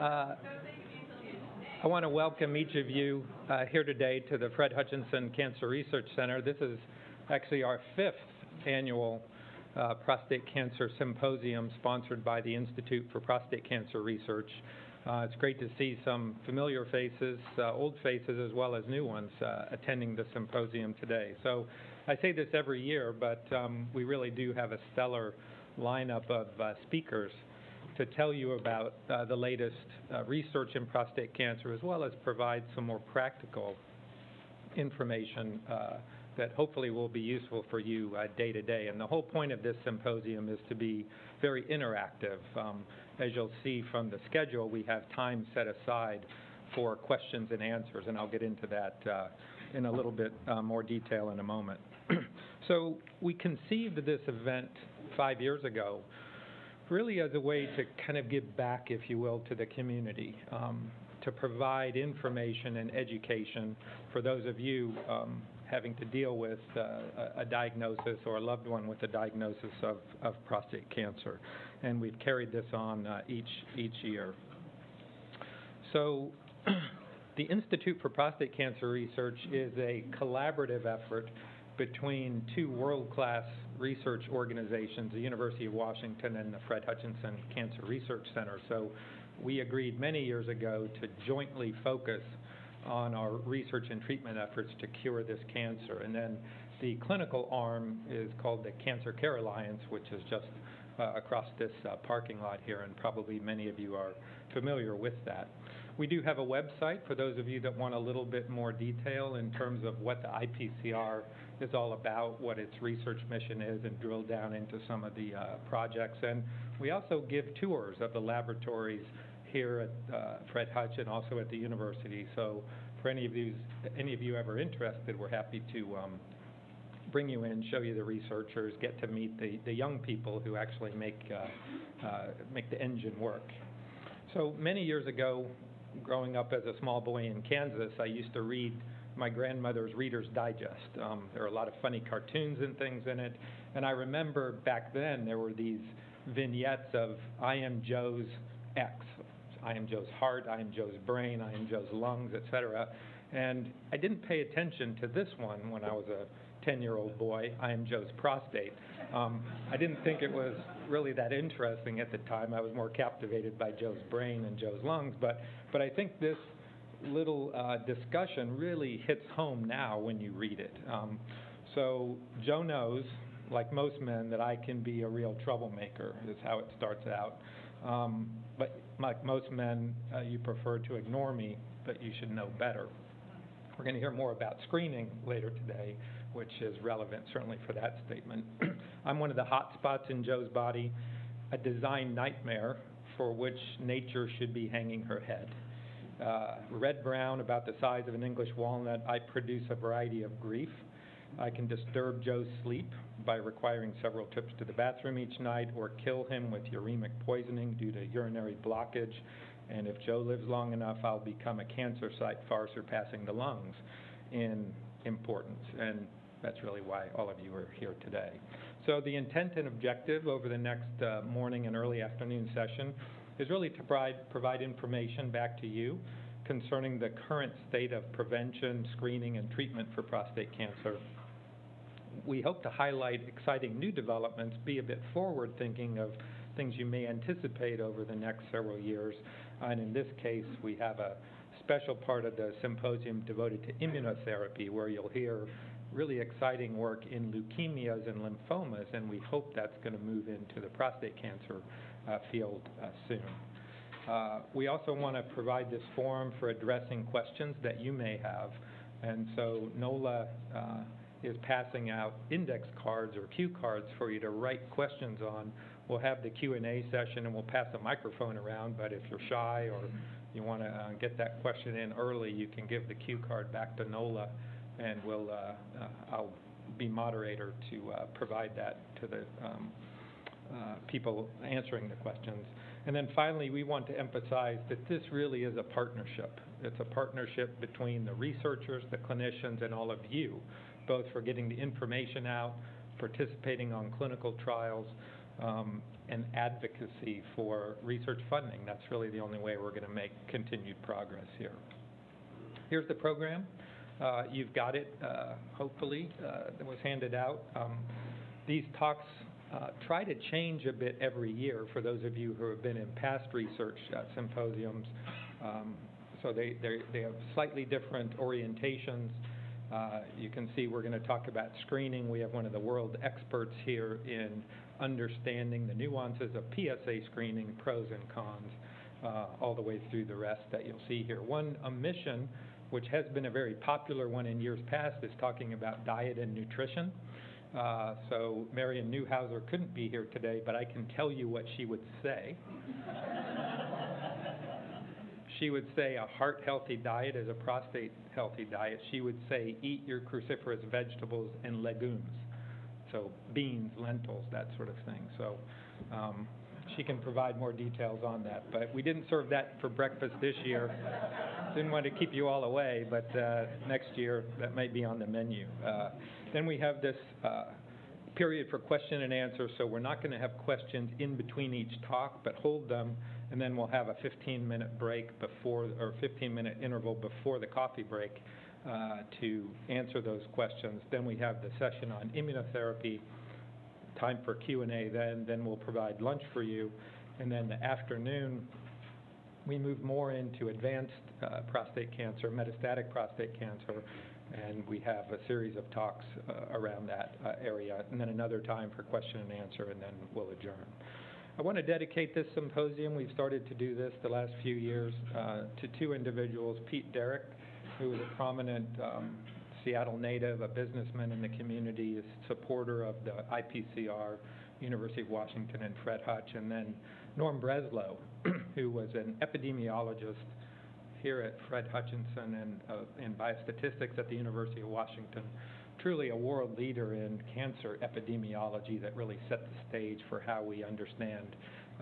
Uh, I want to welcome each of you uh, here today to the Fred Hutchinson Cancer Research Center. This is actually our fifth annual uh, prostate cancer symposium sponsored by the Institute for Prostate Cancer Research. Uh, it's great to see some familiar faces, uh, old faces, as well as new ones uh, attending the symposium today. So I say this every year, but um, we really do have a stellar lineup of speakers to tell you about uh, the latest uh, research in prostate cancer, as well as provide some more practical information uh, that hopefully will be useful for you uh, day to day. And the whole point of this symposium is to be very interactive. Um, as you'll see from the schedule, we have time set aside for questions and answers, and I'll get into that uh, in a little bit uh, more detail in a moment. so we conceived this event five years ago really as a way to kind of give back, if you will, to the community, um, to provide information and education for those of you um, having to deal with uh, a, diagnosis or a loved one with a diagnosis of, of prostate cancer. And we've carried this on uh, each, each year. So the Institute for Prostate Cancer Research is a collaborative effort between two world-class research organizations, the University of Washington and the Fred Hutchinson Cancer Research Center. So we agreed many years ago to jointly focus on our research and treatment efforts to cure this cancer. And then the clinical arm is called the Cancer Care Alliance, which is just uh, across this uh, parking lot here, and probably many of you are familiar with that. We do have a website for those of you that want a little bit more detail in terms of what the IPCR is all about, what its research mission is, and drill down into some of the uh, projects. And we also give tours of the laboratories here at uh, Fred Hutch and also at the university. So for any of you, any of you ever interested, we're happy to um, bring you in, show you the researchers, get to meet the, young people who actually make, uh, make the engine work. So many years ago, growing up as a small boy in Kansas, I used to read my grandmother's Reader's Digest. Um, there are a lot of funny cartoons and things in it. And I remember back then there were these vignettes of I am Joe's X. I am Joe's heart, I am Joe's brain, I am Joe's lungs, etc. And I didn't pay attention to this one when I was a 10 year old boy. I am Joe's prostate. Um, I didn't think it was really that interesting at the time. I was more captivated by Joe's brain and Joe's lungs. But, but I think this little uh, discussion really hits home now when you read it. Um, so Joe knows, like most men, that I can be a real troublemaker, is how it starts out. Um, but like most men, uh, you prefer to ignore me, but you should know better. We're going to hear more about screening later today, which is relevant certainly for that statement. I'm one of the hot spots in Joe's body, a design nightmare for which nature should be hanging her head. Uh, red brown, about the size of an English walnut, I produce a variety of grief. I can disturb Joe's sleep by requiring several trips to the bathroom each night or kill him with uremic poisoning due to urinary blockage. And if Joe lives long enough, I'll become a cancer site far surpassing the lungs in importance. And that's really why all of you are here today. So the intent and objective over the next uh, morning and early afternoon session is really to provide, provide information back to you concerning the current state of prevention, screening, and treatment for prostate cancer. We hope to highlight exciting new developments, be a bit forward thinking of things you may anticipate over the next several years. And in this case, we have a special part of the symposium devoted to immunotherapy, where you'll hear really exciting work in leukemias and lymphomas, and we hope that's going to move into the prostate cancer uh, field uh, soon. Uh, we also want to provide this forum for addressing questions that you may have. And so NOLA is passing out index cards or cue cards for you to write questions on. We'll have the Q&A session and we'll pass a microphone around, but if you're shy or you want to uh, get that question in early, you can give the cue card back to NOLA and we'll, uh, uh, I'll be moderator to provide that to the um, uh, people answering the questions. And then finally, we want to emphasize that this really is a partnership. It's a partnership between the researchers, the clinicians, and all of you, both for getting the information out, participating on clinical trials, um, and advocacy for research funding. That's really the only way we're going to make continued progress here. Here's the program. Uh, You've got it, uh, hopefully, uh, that was handed out. Um, These talks uh, try to change a bit every year for those of you who have been in past research symposiums. Um, So they, they they have slightly different orientations. Uh, You can see we're going to talk about screening. We have one of the world experts here in understanding the nuances of PSA screening, pros and cons, uh, all the way through the rest that you'll see here. One omission, which has been a very popular one in years past, is talking about diet and nutrition. Uh, So Marian Neuhouser couldn't be here today, but I can tell you what she would say. She would say a heart-healthy diet is a prostate-healthy diet. She would say, eat your cruciferous vegetables and legumes. So beans, lentils, that sort of thing. So um, she can provide more details on that. But we didn't serve that for breakfast this year. Didn't want to keep you all away, but uh, next year, that might be on the menu. Uh, Then we have this uh, period for question and answer, so we're not going to have questions in between each talk, but hold them, and then we'll have a 15-minute break before, or 15-minute interval before the coffee break uh, to answer those questions. Then we have the session on immunotherapy, time for Q and A then, then we'll provide lunch for you. And then the afternoon, we move more into advanced uh, prostate cancer, metastatic prostate cancer, and we have a series of talks uh, around that uh, area. And then another time for question and answer, and then we'll adjourn. I want to dedicate this symposium, we've started to do this the last few years, uh, to two individuals, Pete Derrick, who is a prominent um, Seattle native, a businessman in the community, a supporter of the IPCR, University of Washington, and Fred Hutch, and then Norm Breslow, who was an epidemiologist here at Fred Hutchinson and uh, in biostatistics at the University of Washington. Truly a world leader in cancer epidemiology that really set the stage for how we understand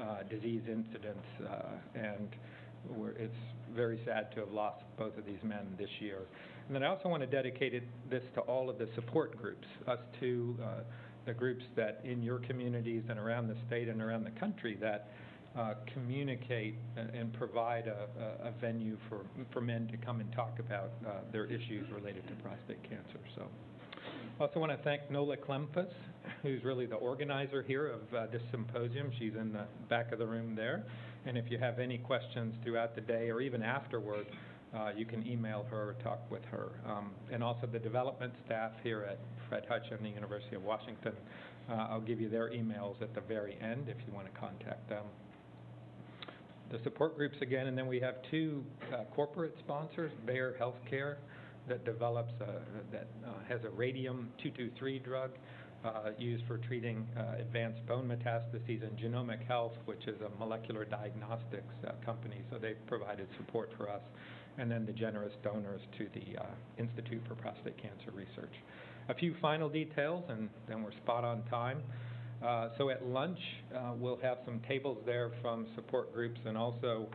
uh, disease incidence, uh, and it's very sad to have lost both of these men this year. And then I also want to dedicate it, this to all of the support groups, us to uh, the groups that in your communities and around the state and around the country that communicate and, and provide a, a, a venue for, for men to come and talk about uh, their issues related to prostate cancer. So. I also want to thank Nola Klemfus, who's really the organizer here of uh, this symposium. She's in the back of the room there. And if you have any questions throughout the day or even afterward, uh, you can email her or talk with her. Um, and also the development staff here at Fred Hutch and the University of Washington. Uh, I'll give you their emails at the very end if you want to contact them. The support groups again, and then we have two uh, corporate sponsors, Bayer Healthcare, that develops, a, that uh, has a radium-223 drug uh, used for treating uh, advanced bone metastases, and Genomic Health, which is a molecular diagnostics uh, company, so they've provided support for us, and then the generous donors to the uh, Institute for Prostate Cancer Research. A few final details, and then we're spot on time. Uh, So at lunch, uh, we'll have some tables there from support groups and also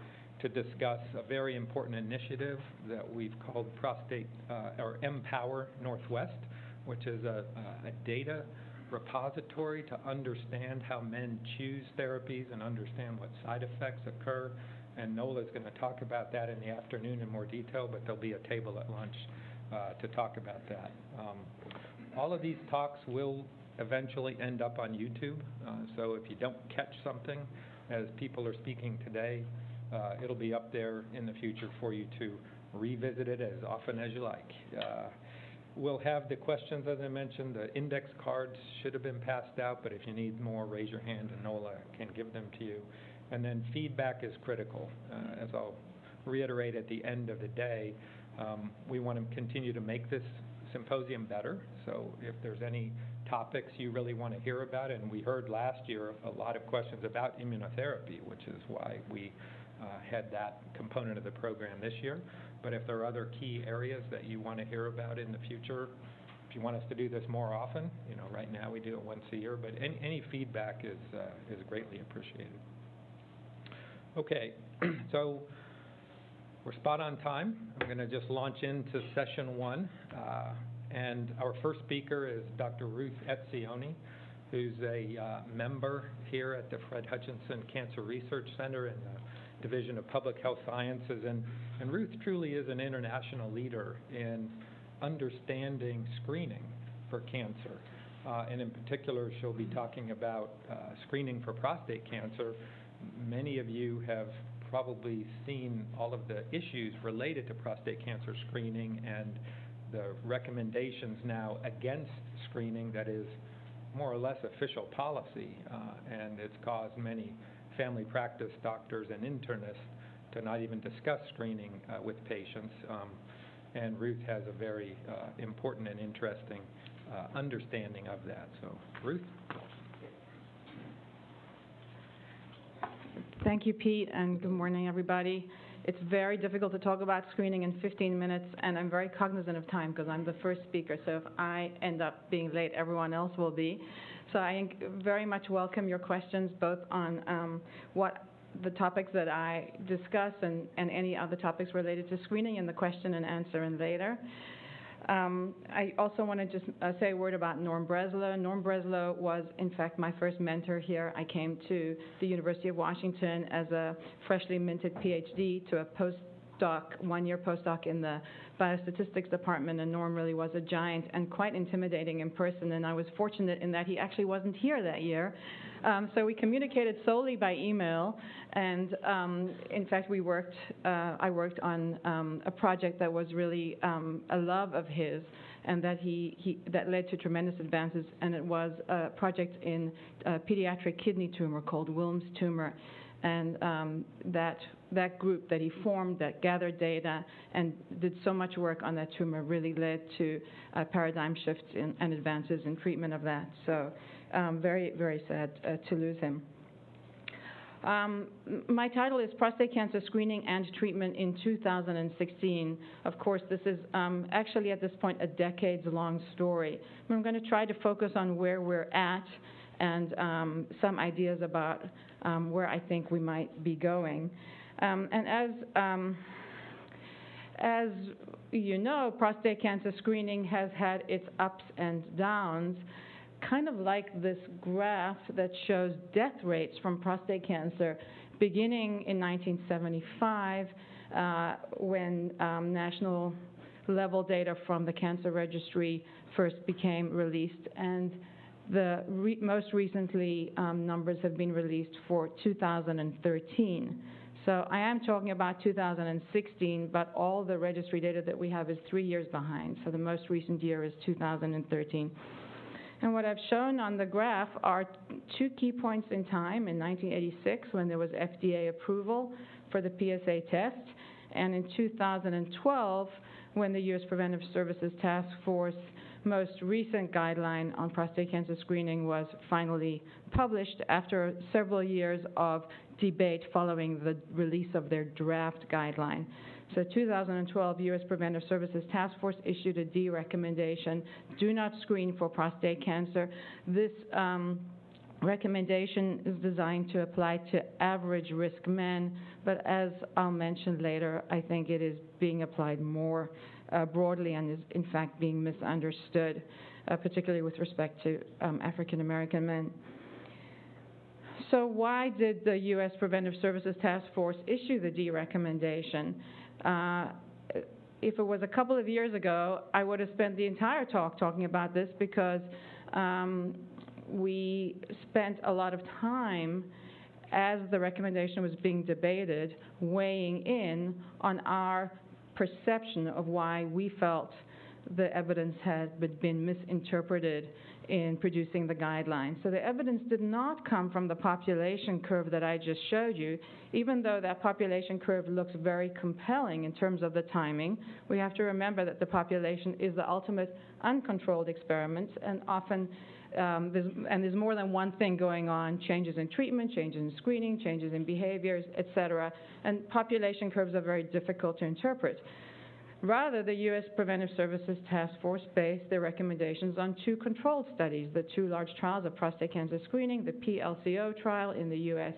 to discuss a very important initiative that we've called Prostate, uh, or Empower Northwest, which is a, a data repository to understand how men choose therapies and understand what side effects occur. And Nola is going to talk about that in the afternoon in more detail, but there'll be a table at lunch uh, to talk about that. Um, all of these talks will eventually end up on YouTube, uh, so if you don't catch something as people are speaking today, uh, it'll be up there in the future for you to revisit it as often as you like. Uh, We'll have the questions, as I mentioned, the index cards should have been passed out, but if you need more, raise your hand and Nola can give them to you. And then feedback is critical. Uh, As I'll reiterate at the end of the day, um, we want to continue to make this symposium better. So if there's any topics you really want to hear about, and we heard last year a lot of questions about immunotherapy, which is why we uh, had that component of the program this year. But if there are other key areas that you want to hear about in the future, if you want us to do this more often, you know, right now we do it once a year, but any, any feedback is, uh, is greatly appreciated. Okay, so we're spot on time. I'm going to just launch into session one. Uh, and our first speaker is Dr. Ruth Etzioni, who's a uh, member here at the Fred Hutchinson Cancer Research Center in the Division of Public Health Sciences. And, and Ruth truly is an international leader in understanding screening for cancer. Uh, and in particular, she'll be talking about uh, screening for prostate cancer. Many of you have probably seen all of the issues related to prostate cancer screening and the recommendations now against screening that is more or less official policy, uh, and it's caused many family practice doctors and internists to not even discuss screening uh, with patients. Um, and Ruth has a very uh, important and interesting understanding of that. So, Ruth? Thank you, Pete, and good morning, everybody. It's very difficult to talk about screening in 15 minutes, and I'm very cognizant of time because I'm the first speaker, so if I end up being late, everyone else will be. So I very much welcome your questions, both on um, what the topics that I discuss and, and any other topics related to screening in the question and answer and later. Um, I also want to just uh, say a word about Norm Breslow. Norm Breslow was, in fact, my first mentor here. I came to the University of Washington as a freshly minted PhD to a postdoc, one-year postdoc in the biostatistics department, and Norm really was a giant and quite intimidating in person. And I was fortunate in that he actually wasn't here that year. Um, so we communicated solely by email, and um, in fact, we worked. Uh, I worked on um, a project that was really um, a love of his, and that he, he, that led to tremendous advances. And it was a project in a pediatric kidney tumor called Wilms tumor, and um, that that group that he formed that gathered data and did so much work on that tumor really led to a paradigm shifts in, and advances in treatment of that. So um, very, very sad uh, to lose him. Um, my title is Prostate Cancer Screening and Treatment in 2016. Of course, this is um, actually at this point a decades long story. I'm going to try to focus on where we're at and um, some ideas about um, where I think we might be going. Um, and as um, as you know, prostate cancer screening has had its ups and downs kind of like this graph that shows death rates from prostate cancer beginning in 1975 uh, when um, national level data from the cancer registry first became released and the re most recently um, numbers have been released for 2013. So I am talking about 2016, but all the registry data that we have is three years behind. So the most recent year is 2013. And what I've shown on the graph are two key points in time in 1986 when there was FDA approval for the PSA test, and in 2012 when the U.S. Preventive Services Task Force most recent guideline on prostate cancer screening was finally published after several years of debate following the release of their draft guideline. So 2012 U.S. Preventive Services Task Force issued a D recommendation, do not screen for prostate cancer. This um, recommendation is designed to apply to average risk men, but as I'll mention later, I think it is being applied more uh, broadly and is in fact being misunderstood, uh, particularly with respect to um, African American men. So why did the U.S. Preventive Services Task Force issue the D recommendation? Uh, if it was a couple of years ago, I would have spent the entire talk talking about this because um, we spent a lot of time as the recommendation was being debated, weighing in on our perception of why we felt the evidence had been misinterpreted in producing the guidelines. So the evidence did not come from the population curve that I just showed you, even though that population curve looks very compelling in terms of the timing. We have to remember that the population is the ultimate uncontrolled experiment, and often um, there's, and there's more than one thing going on, changes in treatment, changes in screening, changes in behaviors, et cetera, and population curves are very difficult to interpret. Rather, the U.S. Preventive Services Task Force based their recommendations on two controlled studies, the two large trials of prostate cancer screening, the PLCO trial in the U.S.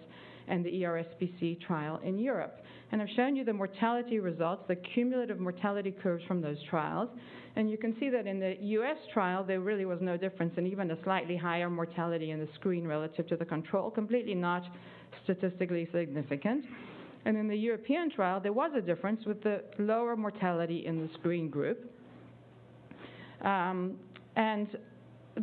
and the E ERSPC trial in Europe. And I've shown you the mortality results, the cumulative mortality curves from those trials. And you can see that in the US trial, there really was no difference, and even a slightly higher mortality in the screen relative to the control, completely not statistically significant. And in the European trial, there was a difference with the lower mortality in the screen group. Um, and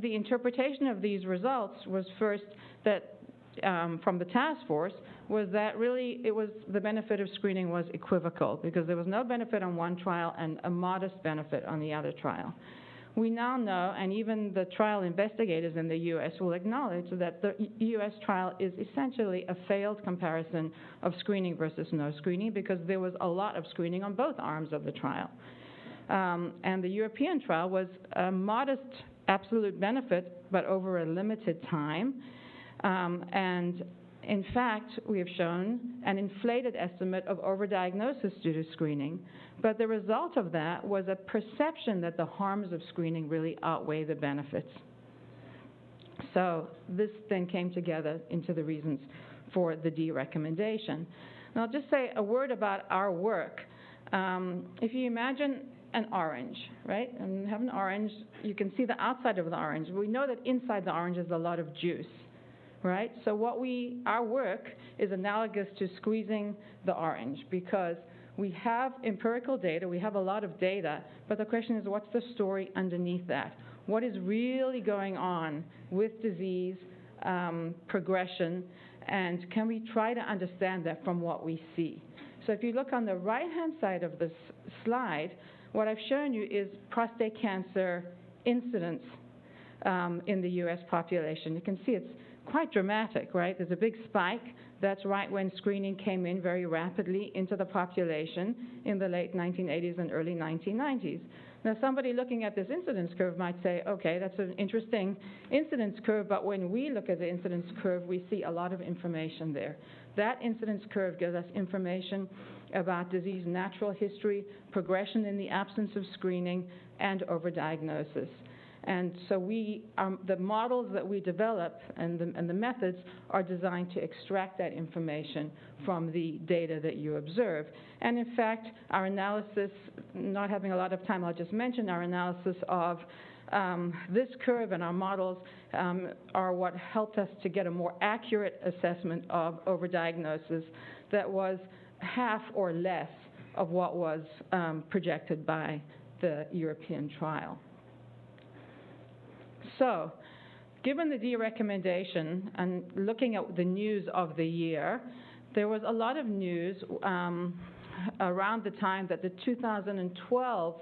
the interpretation of these results was first that um, from the task force was that really it was the benefit of screening was equivocal because there was no benefit on one trial and a modest benefit on the other trial. We now know, and even the trial investigators in the U.S. will acknowledge that the U.S. trial is essentially a failed comparison of screening versus no screening because there was a lot of screening on both arms of the trial. Um, and the European trial was a modest absolute benefit, but over a limited time. Um, and in fact, we have shown an inflated estimate of overdiagnosis due to screening, but the result of that was a perception that the harms of screening really outweigh the benefits. So this then came together into the reasons for the D recommendation. I'll just say a word about our work. Um, if you imagine an orange, right? And have an orange, you can see the outside of the orange. We know that inside the orange is a lot of juice, right? So what we, our work is analogous to squeezing the orange because we have empirical data, we have a lot of data, but the question is what's the story underneath that? What is really going on with disease um, progression, and can we try to understand that from what we see? So if you look on the right-hand side of this slide, what I've shown you is prostate cancer incidence um, in the U.S. population. You can see it's quite dramatic, right? There's a big spike. That's right when screening came in very rapidly into the population in the late 1980s and early 1990s. Now, somebody looking at this incidence curve might say, okay, that's an interesting incidence curve, but when we look at the incidence curve, we see a lot of information there. That incidence curve gives us information about disease natural history, progression in the absence of screening, and overdiagnosis. And so we, um, the models that we develop and the, and the methods are designed to extract that information from the data that you observe. And in fact, our analysis, not having a lot of time, I'll just mention our analysis of um, this curve and our models um, are what helped us to get a more accurate assessment of overdiagnosis that was half or less of what was um, projected by the European trial. So, given the D recommendation and looking at the news of the year, there was a lot of news um, around the time that the 2012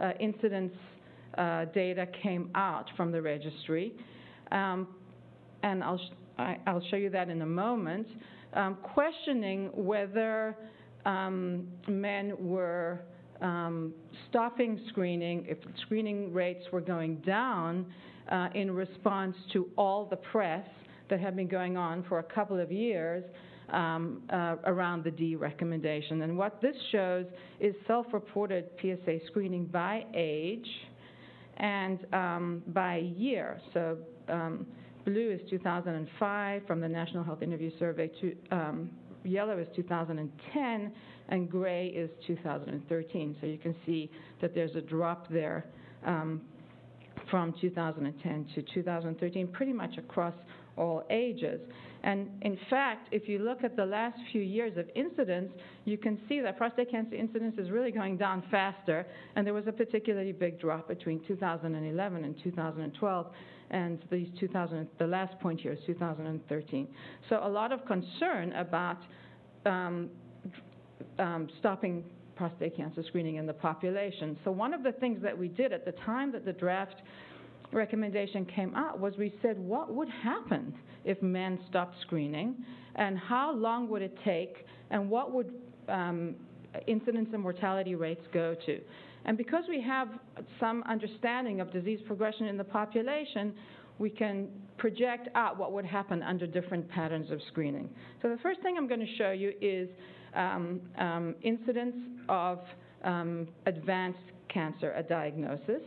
uh, incidence uh, data came out from the registry. Um, and I'll, sh- I, will show you that in a moment, um, questioning whether um, men were um, stopping screening, if screening rates were going down uh, in response to all the press that had been going on for a couple of years um, uh, around the D recommendation. And what this shows is self-reported PSA screening by age and um, by year. So um, blue is 2005 from the National Health Interview Survey, to, um, yellow is 2010, and gray is 2013. So you can see that there's a drop there um, from 2010 to 2013, pretty much across all ages. And in fact, if you look at the last few years of incidence, you can see that prostate cancer incidence is really going down faster, and there was a particularly big drop between 2011 and 2012, and these 2000, the last point here is 2013. So a lot of concern about um, um, stopping prostate cancer screening in the population. So one of the things that we did at the time that the draft recommendation came out was we said what would happen if men stopped screening and how long would it take and what would um, incidence and mortality rates go to. And because we have some understanding of disease progression in the population, we can project out what would happen under different patterns of screening. So the first thing I'm going to show you is um, um, incidence of um, advanced cancer, a diagnosis.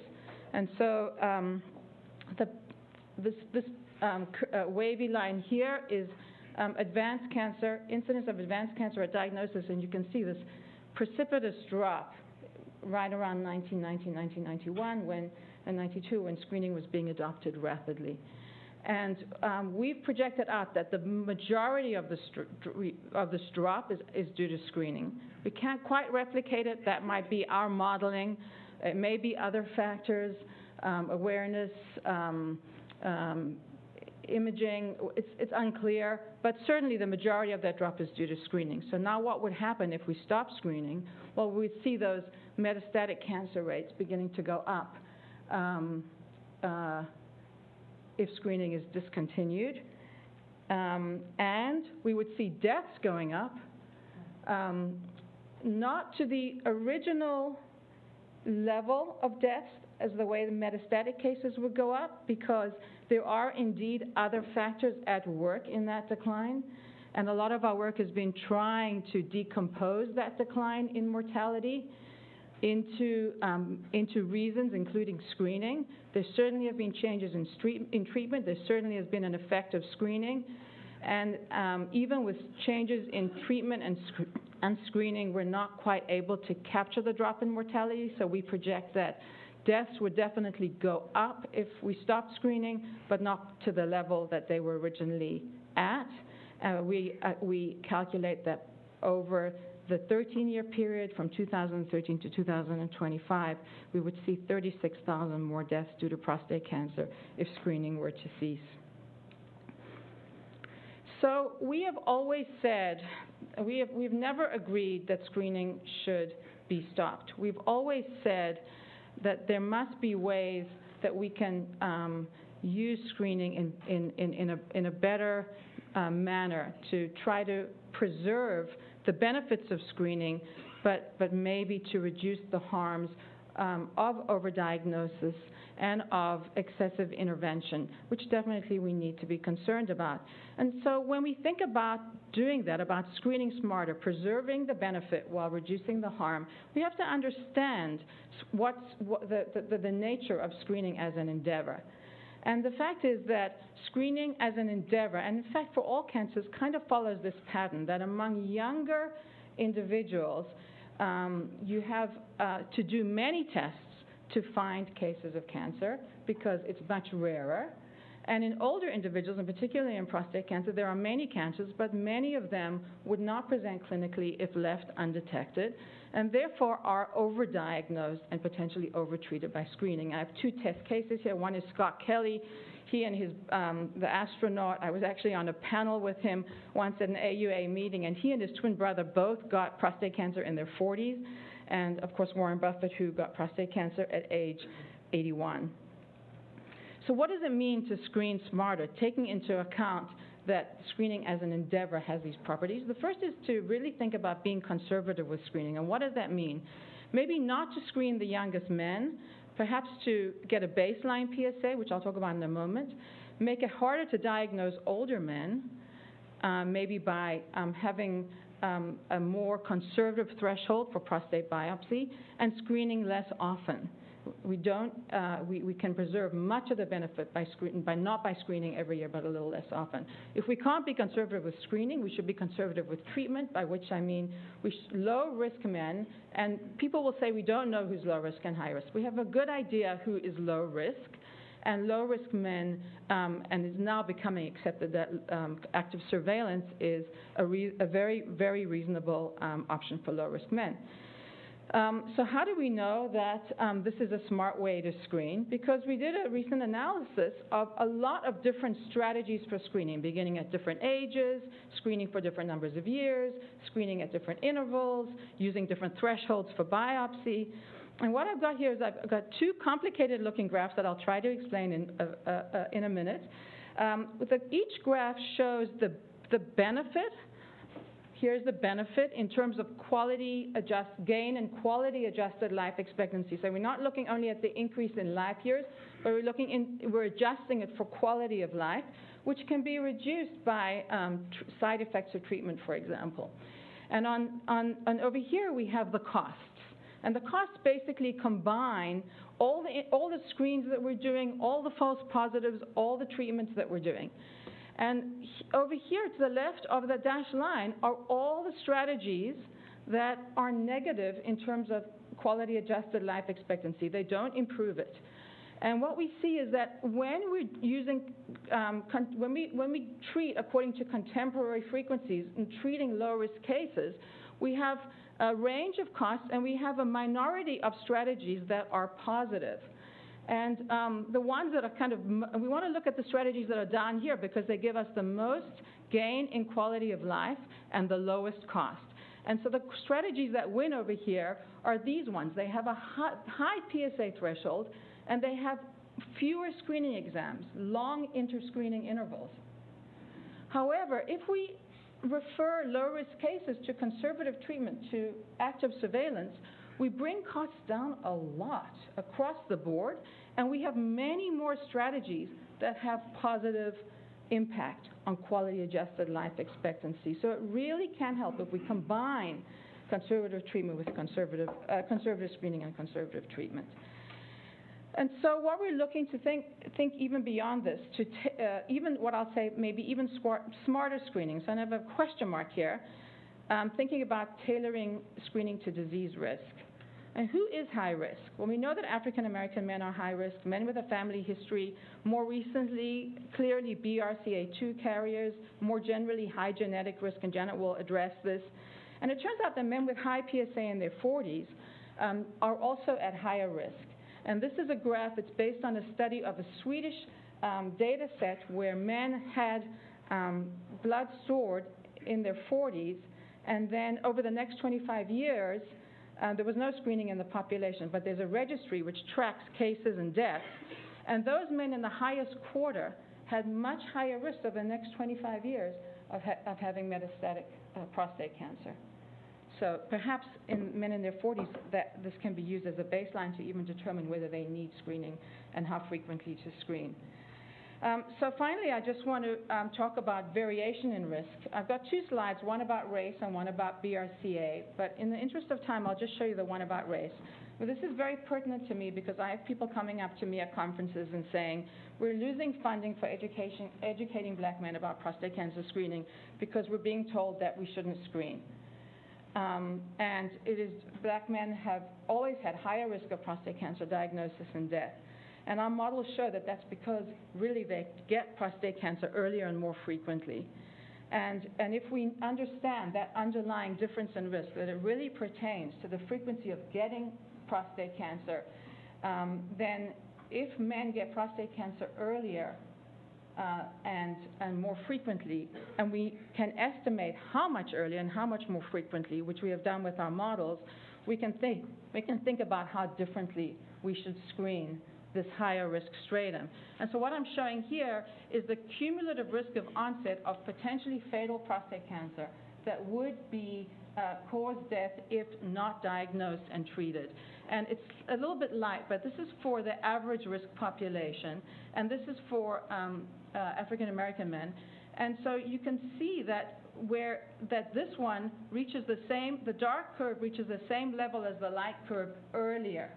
And so um, the, this, this uh, wavy line here is advanced cancer, incidence of advanced cancer at diagnosis, and you can see this precipitous drop right around 1990, 1991, when, and 92, when screening was being adopted rapidly. And um, we've projected out that the majority of this, of this drop is, is due to screening. We can't quite replicate it. That might be our modeling. It may be other factors, um, awareness, um, um, imaging. It's, it's unclear, but certainly the majority of that drop is due to screening. So now what would happen if we stop screening? Well, we'd see those metastatic cancer rates beginning to go up. Um, uh, if screening is discontinued. Um, and we would see deaths going up, um, not to the original level of deaths as the way the metastatic cases would go up, because there are indeed other factors at work in that decline. And a lot of our work has been trying to decompose that decline in mortality into, um, into reasons, including screening. There certainly have been changes in, street, in treatment. There certainly has been an effect of screening. And um, even with changes in treatment and, sc- and screening, we're not quite able to capture the drop in mortality. So we project that deaths would definitely go up if we stopped screening, but not to the level that they were originally at. Uh, we, uh, we calculate that over the 13-year period from 2013 to 2025, we would see 36,000 more deaths due to prostate cancer if screening were to cease. So we have always said, we have, we've never agreed that screening should be stopped. We've always said that there must be ways that we can um, use screening in, in, in, in, a, in a better uh, manner to try to preserve the benefits of screening, but, but maybe to reduce the harms um, of overdiagnosis and of excessive intervention, which definitely we need to be concerned about. And so when we think about doing that, about screening smarter, preserving the benefit while reducing the harm, we have to understand what's what the, the, the nature of screening as an endeavor. And the fact is that screening as an endeavor, and in fact for all cancers, kind of follows this pattern that among younger individuals, um, you have uh, to do many tests to find cases of cancer because it's much rarer. And in older individuals, and particularly in prostate cancer, there are many cancers, but many of them would not present clinically if left undetected, and therefore are overdiagnosed and potentially overtreated by screening. I have two test cases here. One is Scott Kelly. He and his, um, the astronaut, I was actually on a panel with him once at an AUA meeting, and he and his twin brother both got prostate cancer in their 40s, and of course Warren Buffett, who got prostate cancer at age 81. So what does it mean to screen smarter, taking into account that screening as an endeavor has these properties? The first is to really think about being conservative with screening. And what does that mean? Maybe not to screen the youngest men, perhaps to get a baseline PSA, which I'll talk about in a moment, make it harder to diagnose older men, um, maybe by um, having um, a more conservative threshold for prostate biopsy, and screening less often we don't, uh, we, we can preserve much of the benefit by, by not by screening every year, but a little less often. If we can't be conservative with screening, we should be conservative with treatment, by which I mean we low risk men, and people will say we don't know who's low risk and high risk. We have a good idea who is low risk, and low risk men, um, and is now becoming accepted that um, active surveillance is a, a, very, very reasonable um, option for low risk men. Um, so how do we know that um, this is a smart way to screen? Because we did a recent analysis of a lot of different strategies for screening, beginning at different ages, screening for different numbers of years, screening at different intervals, using different thresholds for biopsy. And what I've got here is I've got two complicated looking graphs that I'll try to explain in, uh, uh, uh, in a minute. Um, the, each graph shows the, the benefit here's the benefit in terms of quality adjust gain and quality adjusted life expectancy. So we're not looking only at the increase in life years, but we're looking in, we're adjusting it for quality of life, which can be reduced by um, side effects of treatment, for example. And on, on, over here we have the costs. And the costs basically combine all the, all the screens that we're doing, all the false positives, all the treatments that we're doing. And over here to the left of the dashed line are all the strategies that are negative in terms of quality adjusted life expectancy. They don't improve it. And what we see is that when we're using, um, when, we, when we treat according to contemporary frequencies and treating low risk cases, we have a range of costs and we have a minority of strategies that are positive. And um, the ones that are kind of, we want to look at the strategies that are down here because they give us the most gain in quality of life and the lowest cost. And so the strategies that win over here are these ones. They have a high, high PSA threshold and they have fewer screening exams, long interscreening intervals. However, if we refer low-risk cases to conservative treatment, to active surveillance, we bring costs down a lot across the board, and we have many more strategies that have positive impact on quality-adjusted life expectancy. So it really can help if we combine conservative treatment with conservative, uh, conservative screening and conservative treatment. And so what we're looking to think, think even beyond this, to uh, even what I'll say, maybe even smarter screening. So I have a question mark here. Um, thinking about tailoring screening to disease risk. And who is high risk? Well, we know that African American men are high risk, men with a family history, more recently, clearly BRCA2 carriers, more generally high genetic risk, and Janet will address this. And it turns out that men with high PSA in their 40s um, are also at higher risk. And this is a graph that's based on a study of a Swedish um, data set where men had um, blood stored in their 40s, and then over the next 25 years, uh, there was no screening in the population, but there's a registry which tracks cases and deaths. And those men in the highest quarter had much higher risk over the next 25 years of, ha- of having metastatic uh, prostate cancer. So perhaps in men in their 40s, that this can be used as a baseline to even determine whether they need screening and how frequently to screen. Um, so finally, I just want to um, talk about variation in risk. I've got two slides, one about race and one about BRCA, but in the interest of time, I'll just show you the one about race. Well, this is very pertinent to me because I have people coming up to me at conferences and saying, we're losing funding for education, educating black men about prostate cancer screening because we're being told that we shouldn't screen. Um, and it is, black men have always had higher risk of prostate cancer diagnosis and death. And our models show that that's because really they get prostate cancer earlier and more frequently. And, and if we understand that underlying difference in risk, that it really pertains to the frequency of getting prostate cancer, um, then if men get prostate cancer earlier, uh, and, and more frequently, and we can estimate how much earlier and how much more frequently, which we have done with our models, we can think, we can think about how differently we should screen this higher risk stratum. And so what I'm showing here is the cumulative risk of onset of potentially fatal prostate cancer that would be uh, cause death if not diagnosed and treated. And it's a little bit light, but this is for the average risk population, and this is for um, uh, African American men. And so you can see that where that this one reaches the same, the dark curve reaches the same level as the light curve earlier.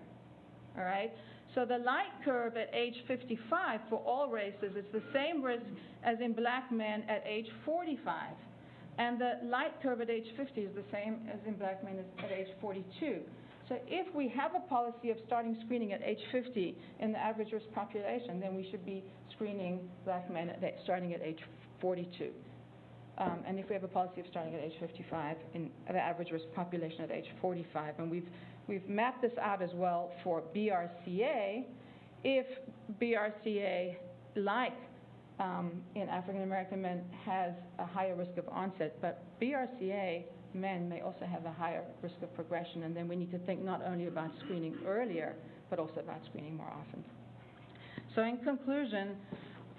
All right. So the light curve at age 55 for all races is the same risk as in black men at age 45. And the light curve at age 50 is the same as in black men at age 42. So if we have a policy of starting screening at age 50 in the average risk population, then we should be screening black men at, starting at age 42. Um, and if we have a policy of starting at age 55 in the average risk population at age 45, and we've we've mapped this out as well for BRCA, if BRCA, like um, in African American men, has a higher risk of onset, but BRCA men may also have a higher risk of progression, and then we need to think not only about screening earlier, but also about screening more often. So in conclusion,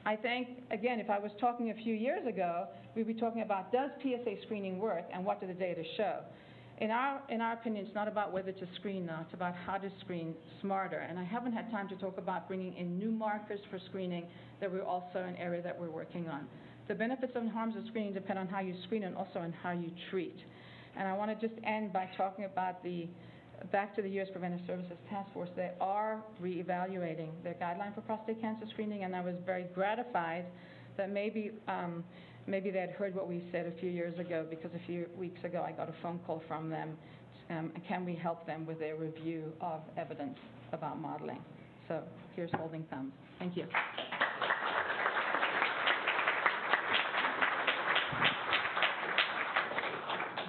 I think, again, if I was talking a few years ago, we'd be talking about does PSA screening work and what do the data show? In our, in our opinion, it's not about whether to screen now, it's about how to screen smarter. And I haven't had time to talk about bringing in new markers for screening that we're also an area that we're working on. The benefits and harms of screening depend on how you screen and also on how you treat. And I want to just end by talking about the, back to the U.S. Preventive Services Task Force. They are reevaluating their guideline for prostate cancer screening, and I was very gratified that maybe, um, maybe they had heard what we said a few years ago, because a few weeks ago, I got a phone call from them, um, can we help them with their review of evidence about modeling? So here's holding thumbs. Thank you.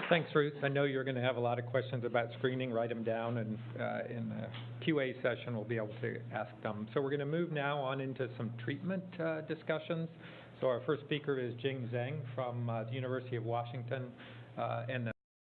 Thanks, Ruth. I know you're going to have a lot of questions about screening. Write them down, and uh, in the QA session, we'll be able to ask them. So we're going to move now on into some treatment uh, discussions. So our first speaker is Jing Zhang from uh, the University of Washington, uh, and